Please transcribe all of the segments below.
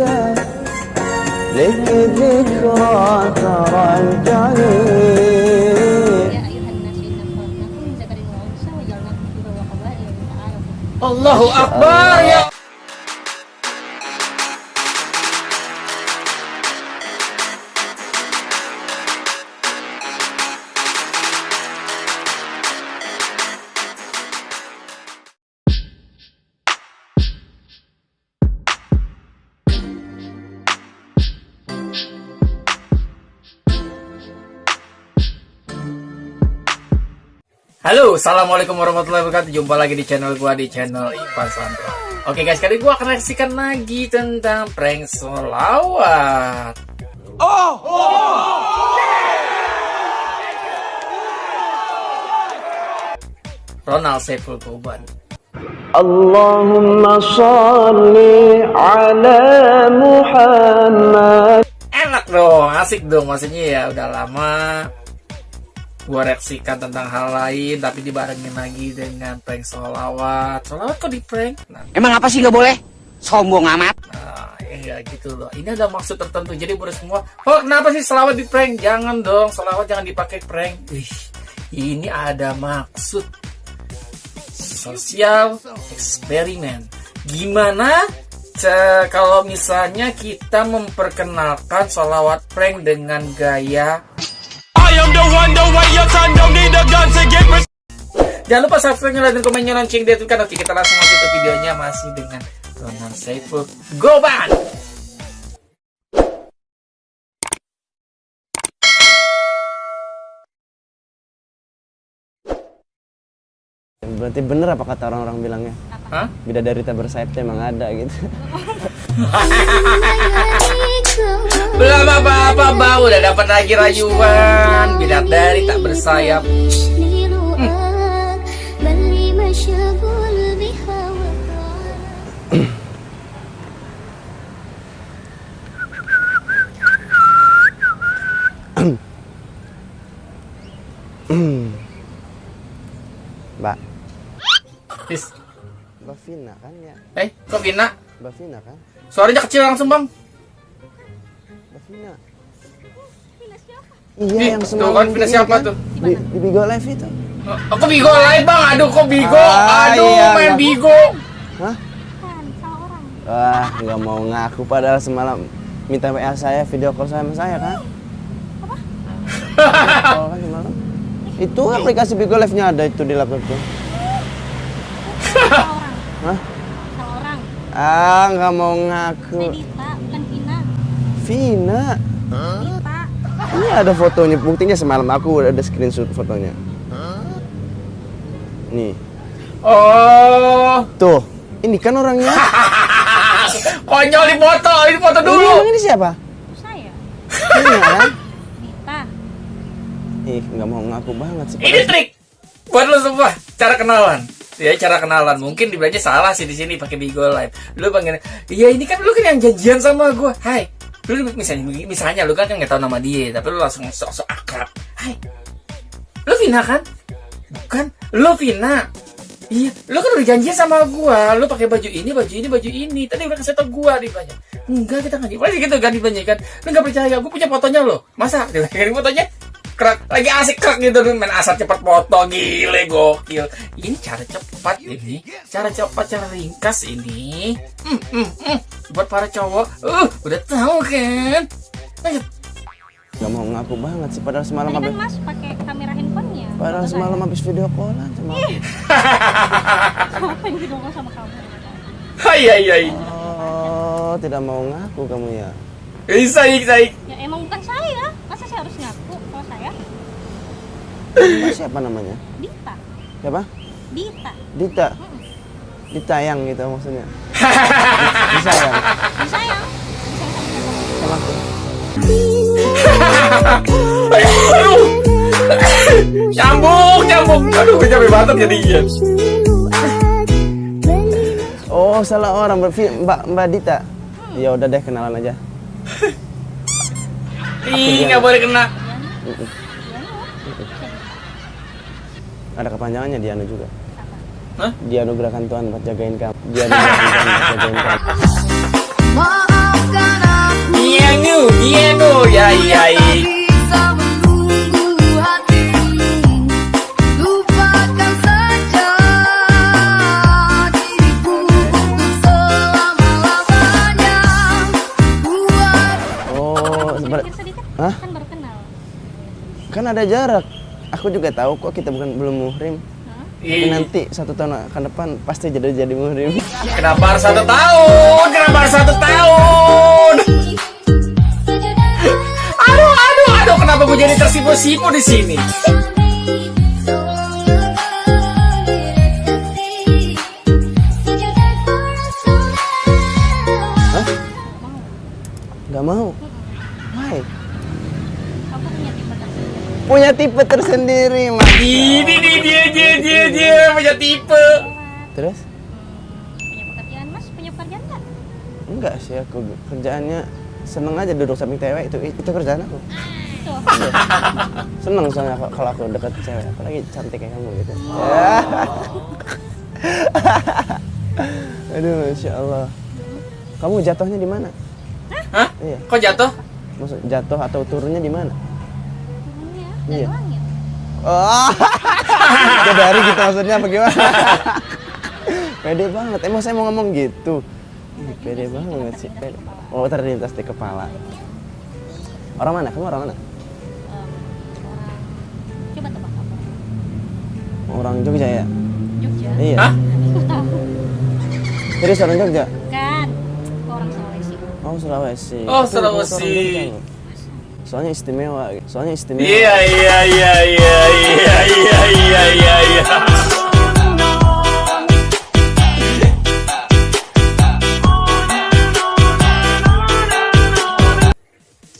انت لك ذكرى ترجع الله أكبر يا Assalamualaikum warahmatullahi wabarakatuh. Jumpa lagi di channel gua di channel Ipan Santra Oke guys, kali gua akan reaksikan lagi tentang prank solawat Oh! oh. Ronald Saiful Kuban Allahumma salli ala Muhammad. Enak dong, asik dong Maksudnya ya udah lama gua reaksikan tentang hal lain, tapi dibarengin lagi dengan prank solawat. Solawat kok di prank? Nah, Emang apa sih nggak boleh? Sombong amat. Nah, ya gitu loh. Ini ada maksud tertentu. Jadi buat semua, oh kenapa sih selawat di prank? Jangan dong, selawat jangan dipakai prank. Ih, ini ada maksud sosial eksperimen. Gimana kalau misalnya kita memperkenalkan selawat prank dengan gaya Jangan lupa subscribe, like, dan komennya lonceng di kan Oke, kita langsung masuk ke videonya masih dengan Ronald Saiful Goban. Berarti bener apa kata orang-orang bilangnya? Hah? Bidadari tak bersayap emang ada gitu Belum apa-apa bau udah dapat lagi rayuan bidadari tak bersayap. Mbak Is, Mbak Vina kan ya? eh kok Vina? Mbak Vina kan? Suaranya kecil langsung bang. Mbak Vina Ih, Iya yang tuh semalam kan Vina siapa kan? tuh? Di, di Bigo Live itu Oh, kok Bigo live bang? Aduh kok Bigo? Ah, Aduh iya, main nggak- Bigo. Hah? Kan, Wah nggak mau ngaku padahal semalam minta WA saya video call sama saya kan? Video call kan semalam Itu aplikasi Bigo Live nya ada itu di Salah orang Hah? Salah orang Ah nggak mau ngaku Vina Vina Dita Ini ada fotonya, buktinya semalam aku udah ada screenshot fotonya. Nih, Oh, tuh, ini kan orangnya. konyol di foto, ini foto Ini dulu. emang ini siapa? Saya Vina kan? Dita Ih, nggak mau ngaku banget sih. Ini trik buat lo semua cara kenalan. Ya cara kenalan mungkin dibilangnya salah sih di sini pakai Bigo Live. Lu pengen, iya ini kan lu kan yang janjian sama gue. Hai, lu misalnya misalnya lu kan kan nggak tahu nama dia, tapi lu langsung sok-sok akrab. Hai, lu Vina kan? Bukan, lu Vina. Iya, lu kan udah janjian sama gua, lu pakai baju ini, baju ini, baju ini. Tadi udah kasih tau gua banyak. Enggak, kita nggak gitu kan dibanyak kan. Lu nggak percaya, gua punya fotonya lo. Masa? Dia fotonya kerak lagi asik kerak gitu tuh main asal cepat foto gile gokil. Ini cara cepat ini. Cara cepat cara ringkas ini. Hmm, hmm, hmm. buat para cowok. Uh udah tahu kan? Ayo. Nggak mau ngaku banget sih, padahal semalam Tadi habis, kan mas pakai kamera handphonenya padahal semalam habis video callan sama aku. Apa yang video call sama kamu? hai hai hai Oh, tidak mau ngaku kamu ya? bisa bisa Ya emang bukan saya. Masa saya harus ngaku siapa namanya? Dita Siapa? Dita Dita. Ditayang gitu maksudnya. Disayang Disayang Disayang sama aku. aduh nyambung nyambung aduh gue capek banget jadinya Oh, salah orang Mbak Vi- Mbak, Mbak Dita. Ya udah deh kenalan aja. ih nggak boleh kena ada kepanjangannya Dianu juga. Hah? Dianugerahkan Tuhan buat jagain kamu. Dianugerahkan Tuhan buat jagain kamu. Maafkan aku. Dianu, Dianu, ya ya. ya. Oh, Hah? Kan berkenal. Kan ada jarak. Aku juga tahu kok kita bukan belum muhrim. Hah? Tapi nanti satu tahun akan depan pasti jadi jadi muhrim. Kenapa harus satu tahun? Kenapa harus satu tahun? Aduh, aduh, aduh, kenapa gue jadi tersipu-sipu di sini? Hah? Gak mau. Why? Aku punya tipe tersendiri. Punya tipe tersendiri, Mas. Ini dia, dia, dia, dia punya tipe. Terus? Punya pekerjaan mas? Punya pekerjaan nggak? Enggak sih aku kerjaannya seneng aja duduk samping cewek itu itu kerjaan aku. Seneng soalnya kalau- aku deket cewek, apalagi cantik kayak kamu gitu. Ya. Aduh, masya Allah. Kamu jatuhnya di mana? Hah? Iya. Kok jatuh? Maksud jatuh atau turunnya di mana? Iya. dari langit. Oh, jadi hari gitu maksudnya bagaimana? pede banget, emang saya mau ngomong gitu. Ih, Pede banget sih. Pede. Oh terlintas di kepala. Orang mana? Kamu orang mana? Em, orang coba tebak apa? Orang Jogja ya? Jogja. Iya. Hah? Serius orang Jogja? Kan. Orang Sulawesi. Oh Sulawesi. Oh, bukan Sulawesi. Soalnya istimewa, soalnya istimewa. Iya, iya, iya, iya, iya, iya, iya, iya, iya.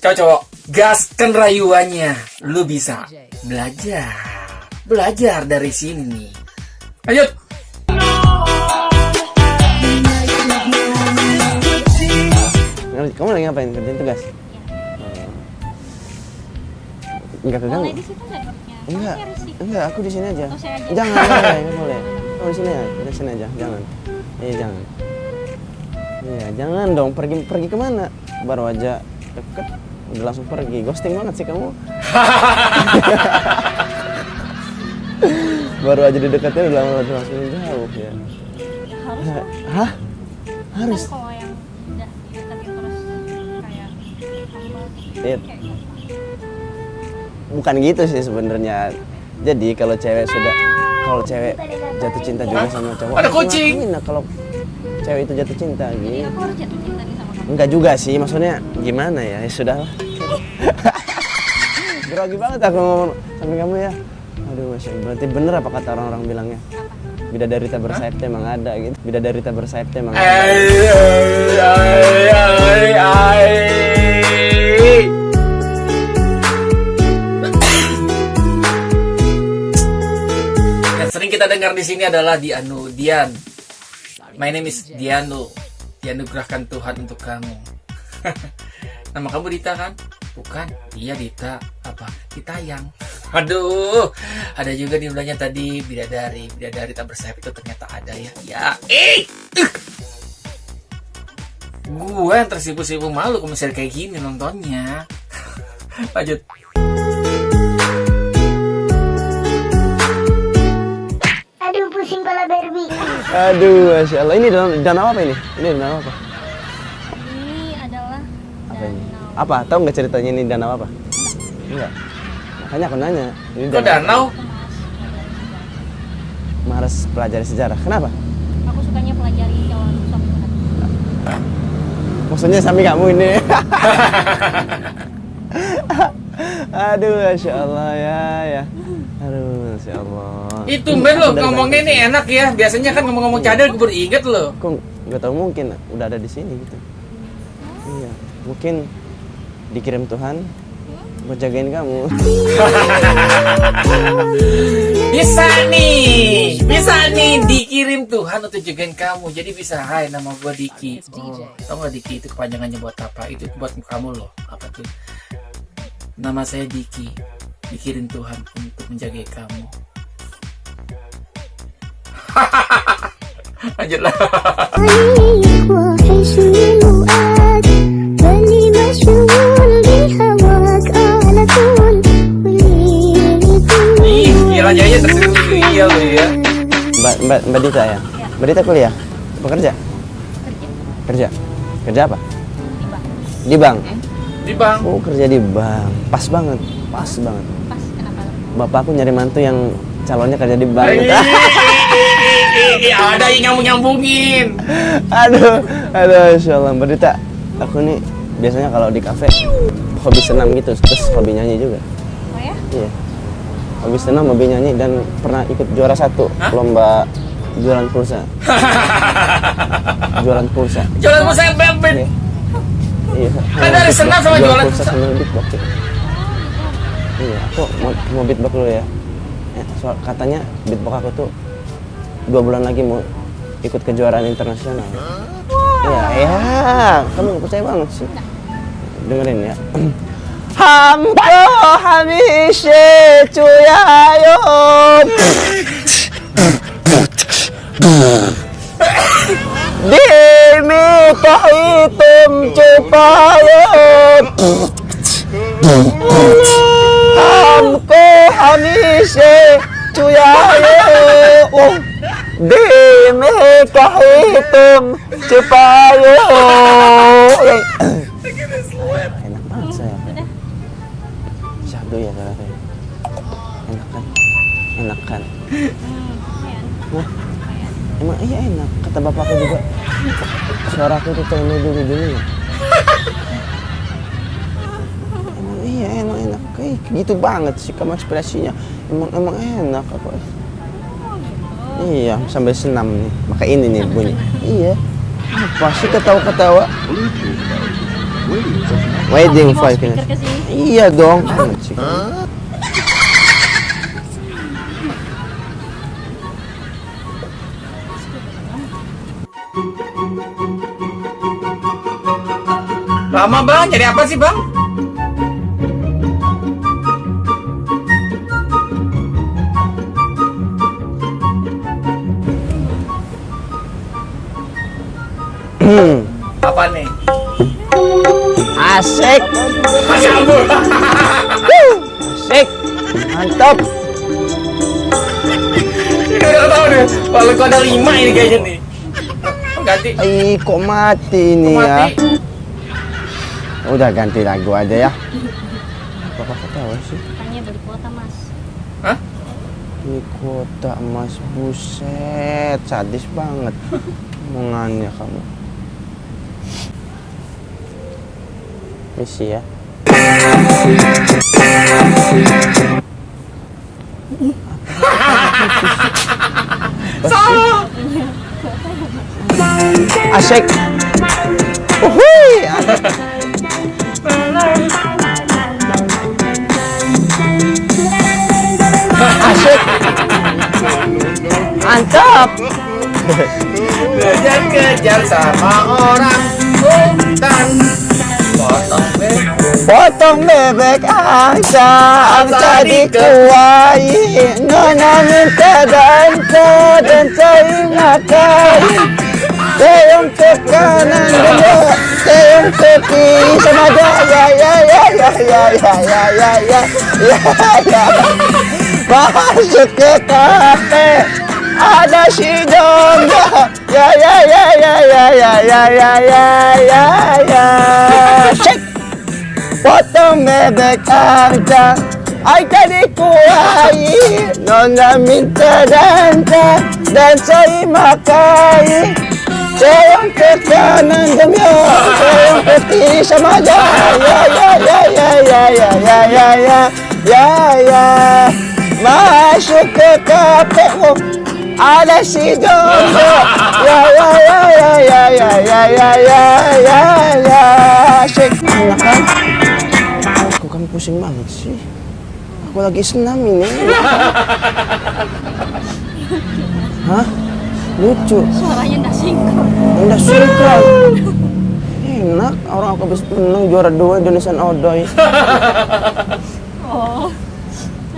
Cowok-cowok, gaskan rayuannya. Lu bisa belajar. Belajar dari sini nih. Lanjut. Kamu lagi ngapain? Kerjain tugas? Enggak keganggu? Boleh di situ nggak duduknya? Enggak, enggak, aku di sini aja. Oh, saya aja. Jangan, enggak boleh. Kamu di sini aja, di sini aja, jangan. Iya, jangan. Iya, jangan dong. Pergi pergi ke mana? Baru aja deket, udah langsung pergi. Ghosting banget sih kamu. Baru aja dideketin udah udah langsung jauh ya. Ya, harus. Hah? Harus? Kan kalau yang udah dideketin terus kayak Iya. Bukan gitu sih sebenarnya. Jadi kalau cewek sudah kalau cewek jatuh cinta juga sama cowok. Ada harus kucing. lah kalau cewek itu jatuh cinta gitu. aku harus jatuh cinta nih sama kamu. Enggak juga sih, maksudnya gimana ya? Ya sudah. Grogi banget aku ngomong samping kamu ya. Aduh, masya Allah. Berarti bener apa kata orang-orang bilangnya? Bidadari tak bersayap emang ada gitu. Bidadari tak bersayap emang ada. Ay, sering kita dengar di sini adalah Dianu Dian. My name is Dianu. Dianugerahkan Tuhan untuk kamu. Nama kamu Dita kan? Bukan. Iya Dita. Apa? Dita yang. Aduh, ada juga di belakangnya tadi bidadari, bidadari tak bersayap itu ternyata ada ya. Ya, eh, uh. gue yang tersipu-sipu malu kalau misalnya kayak gini nontonnya. Lanjut. Barbie. Aduh, masya Allah. Ini danau, danau apa ini? Ini danau apa? Ini adalah Apa ini? danau. Apa? Tahu nggak ceritanya ini danau apa? Enggak. Makanya aku nanya. Ini Kok danau? Mas, pelajari sejarah. Males pelajari sejarah. Kenapa? Aku sukanya pelajari jalan. Maksudnya sami kamu ini. Aduh, masya Allah ya ya. Aduh, masya Allah. Itu ben lo ngomongnya nih enak ya. Biasanya kan ngomong-ngomong cadel gue baru inget lo. Kok nggak tahu mungkin udah ada di sini gitu. Iya, mungkin dikirim Tuhan buat jagain kamu. Bisa nih, bisa nih dikirim Tuhan untuk jagain kamu. Jadi bisa, hai nama gua Diki. Oh, tau gak Diki itu kepanjangannya buat apa? Itu buat kamu loh. Apa tuh? Nama saya Diki dikirim Tuhan untuk menjaga kamu lanjutlah iya iya iya. Mbak Mbak Mbak Dita ya. Mbak Dita kuliah, bekerja? Kerja. Kerja. Kerja apa? Di bank. Di bank. Di bank. Oh kerja di bank, pas banget, pas banget. Kenapa? Bapakku nyari mantu yang calonnya kerja di bank. Ih, Ada yang nyambung nyambungin. aduh, aduh, insya Allah. Mbak Dita, aku nih biasanya kalau di kafe hobi senam gitu, terus hobi nyanyi juga. Oh ya? Iya. Hobi senam, hobi nyanyi dan pernah ikut juara satu Hah? lomba jualan pulsa. jualan pulsa. Jualan pulsa yang bebek. Iya. Iya. Kan dari senam sama jualan pulsa pulsa. sambil beatbox. Ya. Iya, aku mau, mau beatbox dulu ya. Eh, soal katanya beatbox aku tuh dua bulan lagi mau ikut kejuaraan internasional. Iya, iya. Kamu percaya banget sih. Dengerin ya. Hamko hamishe cuyayo Dimi kahitum हमको हमेशे चुयाए ओ दिल में कहे तुम छिपाए enak banget saya. Syahdu ya ternyata enak kan? Enak kan? Wah, emang iya enak? Kata bapakku juga. Suara aku tuh kayak dulu dulu ya enak Kayak gitu banget sih kamu ekspresinya Emang emang enak aku Iya, sambil senam nih Maka ini nih bunyi Iya Apa sih ketawa-ketawa Wedding sini. Iya dong. Banget sih. Lama bang, jadi apa sih bang? Apa nih? Asik, asik. Mantap. Ini udah tahu nih. Kalau kau ada lima ini kayaknya nih. Ganti. Ih, kok mati ini Kok ya? mati? Udah ganti lagu aja ya. Bapak ketawa sih. Katanya beli kuota mas. Hah? Ini kota emas buset, sadis banget. Omongannya kamu. Misi ya. Asik. Uhui. Asik. Mantap. Kejar-kejar sama orang hutan. Potong bebek. Angsa, angsa dikuai Nona minta dansa, dansa makai Teong ke kanan dulu, teong ke kiri sama dia Ya ya ya ya ya ya ya ya ya ya ya Masuk ke kafe ada si Jonggo ya ya ya ya ya ya ya ya ya ya ya Shake potong bebek aja Ay tadi kuai Nona minta dansa Dansa makai Sayang ke kanan gemyo Sayang ke kiri sama aja Ya ya ya ya ya ya ya ya ya Ya ya Masuk ke kafe oh, ada si Jonggo Ya ya ya ya ya ya ya ya ya ya ya Enak kan? Kok kamu pusing banget sih? Aku lagi senam ini. Hah? Lucu. Suaranya nggak sinkron. Udah sinkron. Enak, orang aku habis menang juara dua Indonesian Odoy. Oh.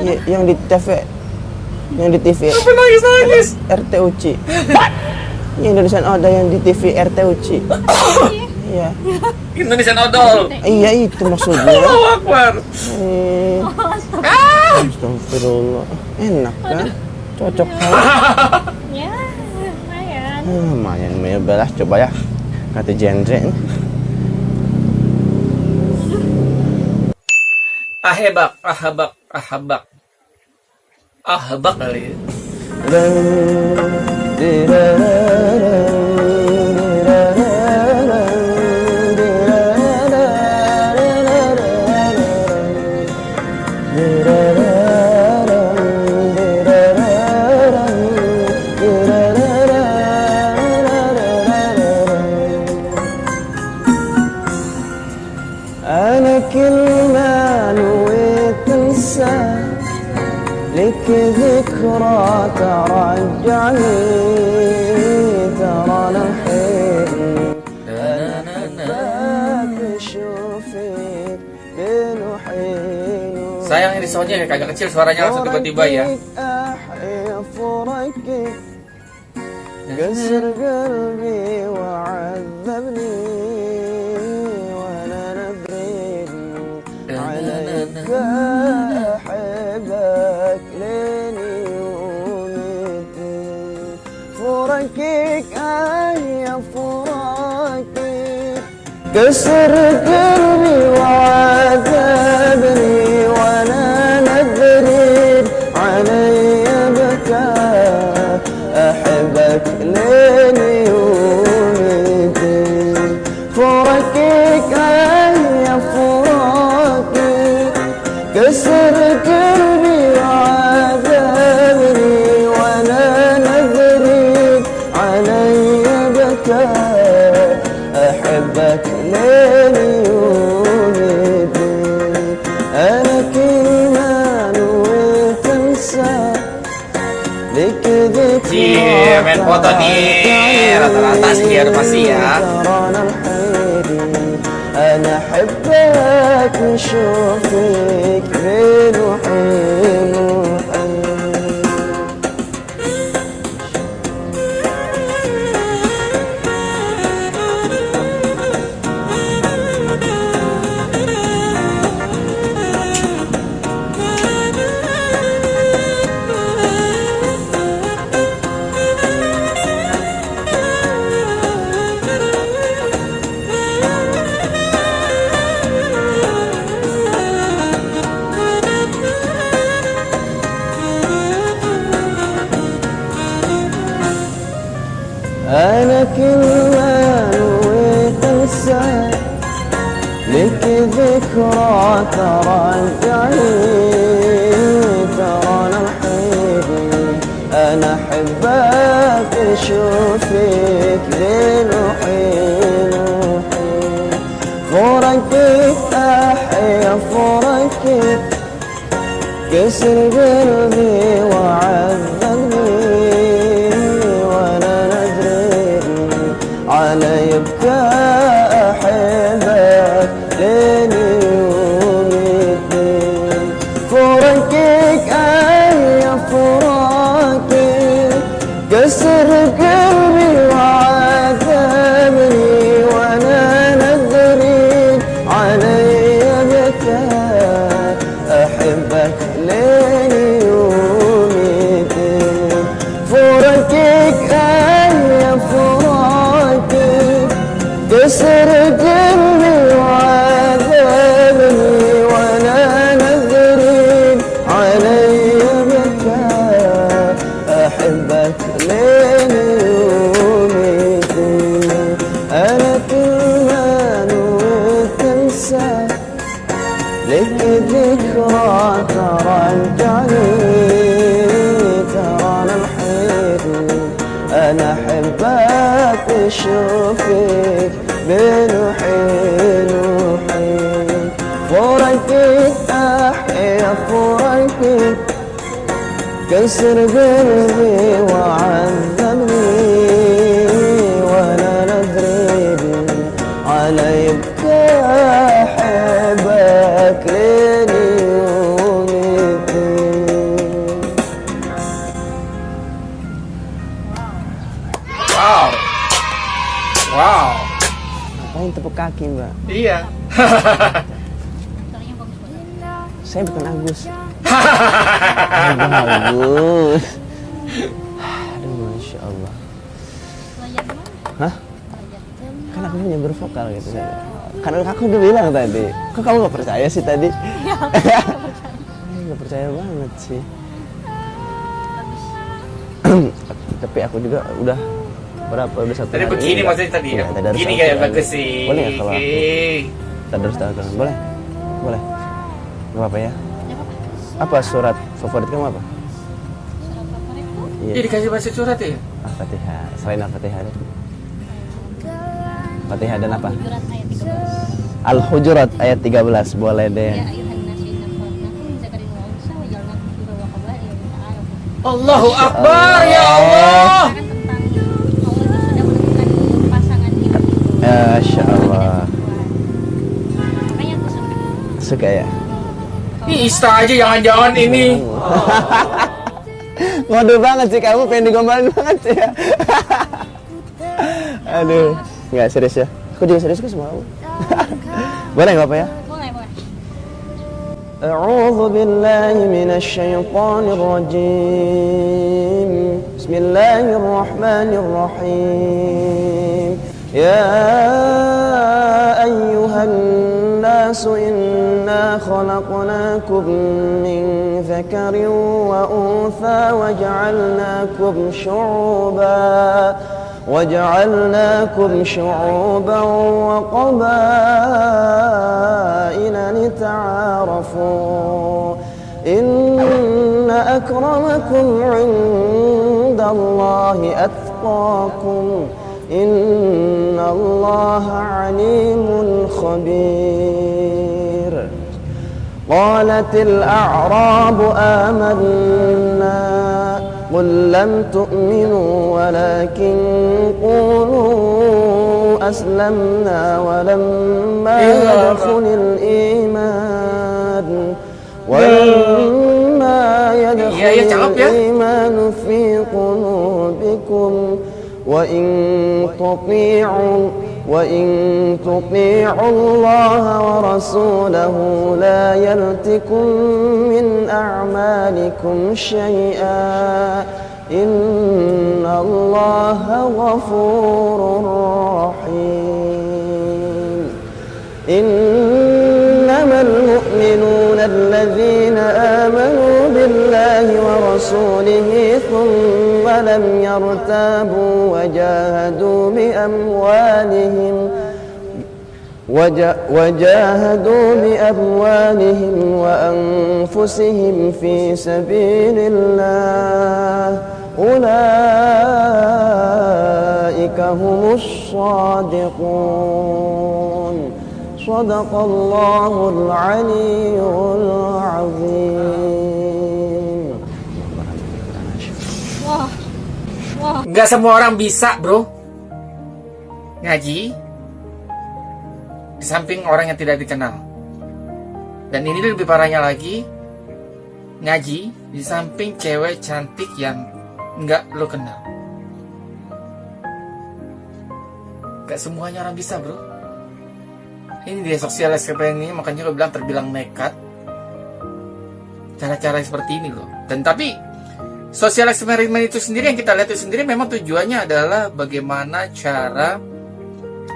Y- yang di TV yang di TV apa nangis-nangis? RTUC yang Indonesian Odol yang di TV RTUC iya. Indonesian Odol iya itu maksudnya. Allah Akbar. Eh. Ah. Astagfirullah. Enak kan? cocok. Kan? ya lumayan. Ah, lumayan lumayan belas coba ya. Kata genre ahebak ahabak ahabak. Ah, bak kali ya. soundnya ya kagak kecil suaranya langsung tiba-tiba ya. كسر قلبي Iya, rata-rata sih ya pasti ya. أنا أحبك وحيد فورك فورقك يا فورك. كسر قلبي. اشوفك بين حين وحين فورقك احيا فورقك كسر قلبي وعين Saya bukan Agus. Hahaha, Agus. Aduh, Masya Allah. Hah? Kan aku punya bervokal gitu. Kan aku udah bilang tadi. Kok kamu gak percaya sih tadi? Gak percaya banget sih. Tapi aku juga udah berapa udah satu tadi hari begini maksudnya tadi ya, begini kayak bagus sih boleh ya kalau aku tadarus tadarus boleh? Boleh. Gak apa-apa ya? Ya apa? Apa surat favorit kamu apa? Surat favoritku? Iya. Jadi dikasih baca surat ya? Al-Fatihah. Selain Al-Fatihah. Fatihah dan apa? Surat ayat 13. Al-Hujurat ayat 13 boleh deh. Ya. Allahu Akbar ya Allah. Kan tentang Suka ya? Ini Ista aja jangan-jangan ini. Waduh banget sih kamu pengen digombalin banget sih ya. Aduh. Nggak serius ya? Aku juga serius kok sama kamu. boleh nggak apa ya? Boleh, boleh. أعوذ بالله من الشيطان الرجيم بسم الله الرحمن الرحيم يا أيها الناس إنا خلقناكم من ذكر وأنثى وجعلناكم شعوبا وجعلناكم شعوبا وقبائل لتعارفوا إن أكرمكم عند الله أتقاكم إن الله عليم خبير قالت الأعراب آمنا قل لم تؤمنوا ولكن قولوا أسلمنا ولما يدخل الإيمان. ولما يدخل. الإيمان في قلوبكم. وإن تطيعوا وإن تطيعوا الله ورسوله لا يلتكم من أعمالكم شيئا إن الله غفور رحيم. إنما المؤمنون الذين آمنوا بالله ورسوله ثم لم يرتابوا وجاهدوا بأموالهم وجا- وجاهدوا بأموالهم وأنفسهم في سبيل الله. أولئك هم الصادقون. صدق الله العلي العظيم. Nggak semua orang bisa, bro. Ngaji di samping orang yang tidak dikenal. Dan ini lebih parahnya lagi, ngaji di samping cewek cantik yang nggak lo kenal. Gak semuanya orang bisa, bro. Ini dia sosial eksperimen ini, makanya lo bilang terbilang nekat. Cara-cara seperti ini loh. Dan tapi sosial eksperimen itu sendiri yang kita lihat itu sendiri memang tujuannya adalah bagaimana cara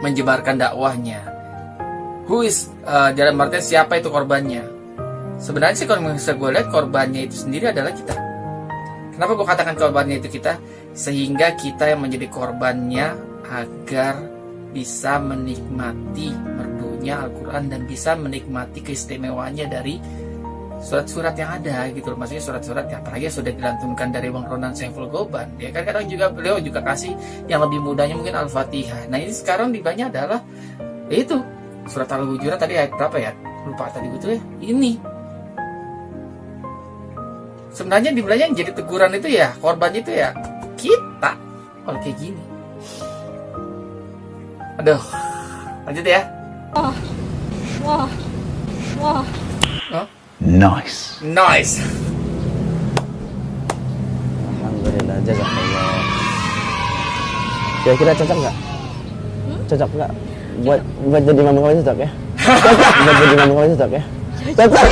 menyebarkan dakwahnya. Who is uh, dalam artian siapa itu korbannya? Sebenarnya sih kalau bisa gue lihat korbannya itu sendiri adalah kita. Kenapa gue katakan korbannya itu kita? Sehingga kita yang menjadi korbannya agar bisa menikmati merdunya Al-Quran dan bisa menikmati keistimewaannya dari surat-surat yang ada gitu loh. Maksudnya surat-surat yang yang sudah dilantunkan dari Bang Ronan Saiful Goban. Ya kan kadang juga beliau juga kasih yang lebih mudahnya mungkin Al-Fatihah. Nah ini sekarang di banyak adalah ya itu surat Al-Hujurat tadi ayat berapa ya? Lupa tadi betul ya? Ini. Sebenarnya di yang jadi teguran itu ya korban itu ya kita. Kalau kayak gini. Aduh lanjut ya. Wah. Wah. oh, Nice. nice Alhamdulillah, jazakallah. Kira-kira cocok nggak? Cocok nggak? Buat buat jadi mama kamu cocok ya? Cocok buat jadi mama kamu cocok ya? Cocok.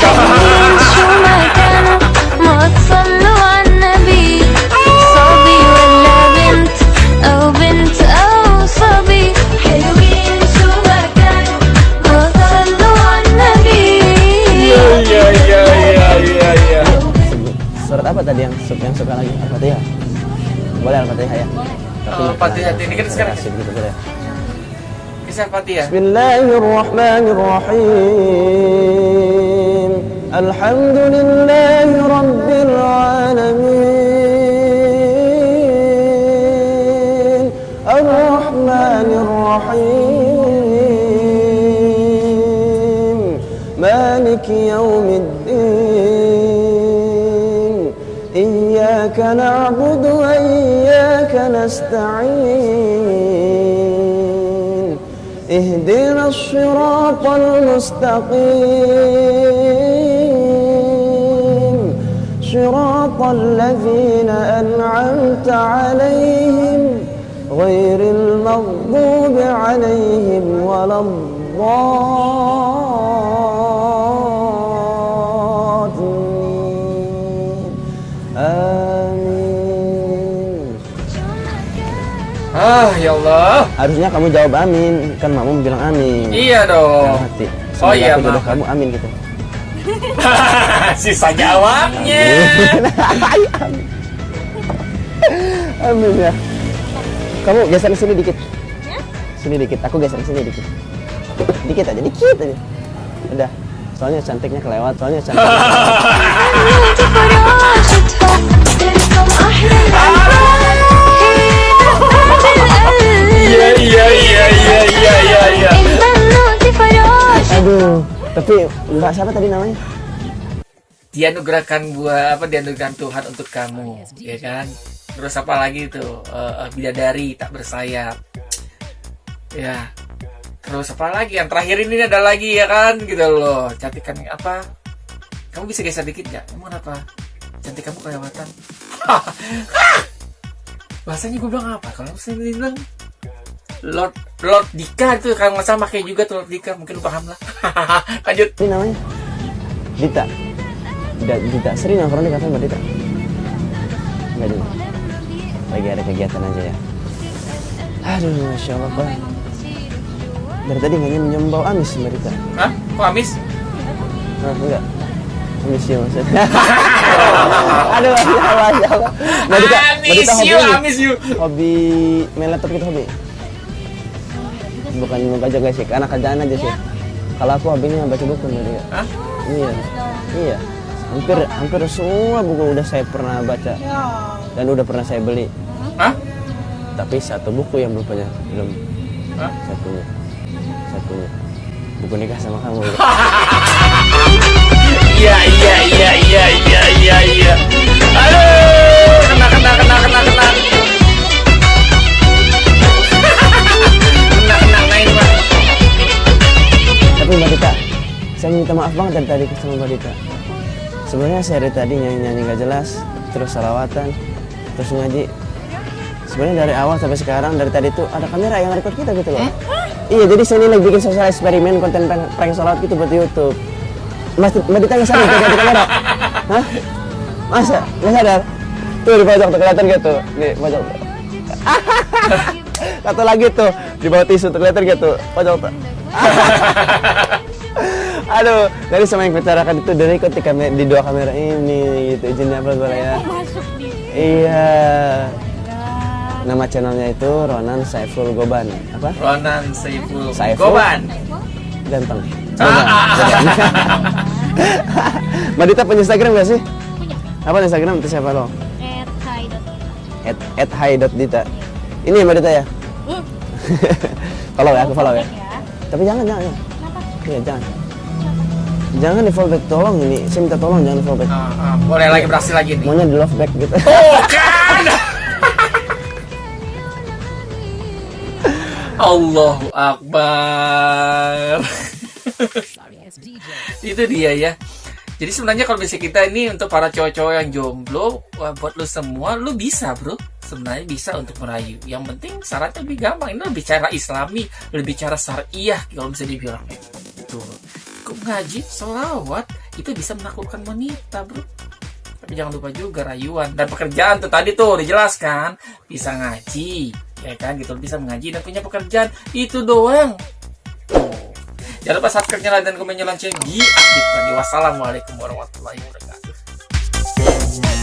apa tadi yang suka, yang suka lagi Al-Fatihah? Boleh Al-Fatihah ya? Oh, eh, Al-Fatihah ini kan sekarang gitu boleh. Kisah Al-Fatihah. Bismillahirrahmanirrahim. Alhamdulillahi rabbil alamin. Ar-Rahmanir Rahim. Maliki نعبد وإياك نستعين. اهدنا الصراط المستقيم. صراط الذين أنعمت عليهم غير المغضوب عليهم ولا الضالين. Ah, ya Allah. Harusnya kamu jawab amin, kan mamamu bilang amin. Iya dong. Dalam hati. Oh iya, aku jodoh kamu amin gitu. Sisa jawabnya. amin ya. Kamu geser ke sini dikit. Sini dikit, aku geser ke sini dikit. Dikit aja, dikit aja. Udah. Soalnya cantiknya kelewat, soalnya cantik. tapi Mbak siapa tadi namanya? Dianugerahkan buah apa dianugerahkan Tuhan untuk kamu, ya kan? Terus apa lagi tuh? Eh, eh, bidadari tak bersayap. Ya. Terus apa lagi? Yang terakhir ini ada lagi ya kan? Gitu loh. Cantikan apa? Kamu bisa geser dikit nggak? Emang kenapa? Cantik kamu kelewatan. Bahasanya gue bilang apa? Kalau saya bilang Lord Lord Dika itu kalau nggak salah pakai juga tuh Lord Dika mungkin lu paham lah. Lanjut. Ini namanya? Dita. Dita, Dita. Sering nongkrong di kafe Mbak Dita? Enggak juga. Lagi ada kegiatan aja ya. Aduh, Masya Allah, Pak. Dari tadi nggak nyium bau amis Mbak Dita. Hah? Kok amis? Nah, enggak. Amis ya maksudnya. Aduh, Masya Allah, Masya Allah. Mbak Dita, Mbak Amis Dita hobi you, amis you. Hobi main laptop gitu hobi? Bukan membaca guys sih, karena kerjaan aja sih. Kalau aku hobinya baca buku. Hah? Iya, iya. Hampir hampir semua buku udah saya pernah baca dan udah pernah saya beli. Hah? Tapi satu buku yang belum punya, belum Hah? satunya, satunya buku nikah sama kamu. Iya, iya, iya, iya, iya, iya, iya. Aduh, kena, kena, kena, kena. Kena, Tapi Mbak Dita, saya minta maaf banget dari tadi sama Mbak Dita. Sebenarnya saya dari tadi nyanyi-nyanyi gak jelas, terus salawatan, terus ngaji. Sebenarnya dari awal sampai sekarang dari tadi tuh ada kamera yang record kita gitu loh. Iya, jadi saya ini lagi bikin sosial eksperimen konten prank, prank salawat gitu buat YouTube. Mas, Mbak Dita nggak sadar di kamera? Hah? Masa? Nggak sadar? Tuh di pojok tuh kelihatan gitu, di pojok. tuh. Satu lagi tuh di bawah tisu tuh kelihatan gitu, pojok tuh. Aduh, dari sama yang bicarakan itu dari ikut di, dua kamera ini gitu izinnya apa boleh ya? masuk di Iya. Nama channelnya itu Ronan Saiful Goban. Apa? Ronan Saiful Saiful. Goban. Ganteng. Ah, Goban. Mbak Dita punya Instagram gak sih? punya Apa Instagram itu siapa lo? at hi dot At, at hi.dita. Ini Mbak Dita ya? Hmm. follow ya, aku follow ya. Tapi jangan, jangan. jangan. kenapa Iya, jangan. Jangan di fallback, tolong ini. Saya minta tolong jangan di fallback. Ah, ah, boleh lagi berhasil lagi nih. Maunya di love back gitu. Bukan. Allahu Akbar. Itu dia ya. Jadi sebenarnya kalau misalnya kita ini untuk para cowok-cowok yang jomblo, buat lu semua, lu bisa bro. Sebenarnya bisa untuk merayu. Yang penting syaratnya lebih gampang. Ini lebih cara islami, lebih cara syariah kalau bisa dibilang itu. Kok ngaji, selawat, itu bisa menaklukkan wanita bro. Tapi jangan lupa juga rayuan dan pekerjaan tuh tadi tuh dijelaskan bisa ngaji, ya kan gitu bisa mengaji dan punya pekerjaan itu doang. Tuh. Jangan lupa subscribe-nya, dan komennya lonceng diaktifkan. Wassalamualaikum warahmatullahi wabarakatuh.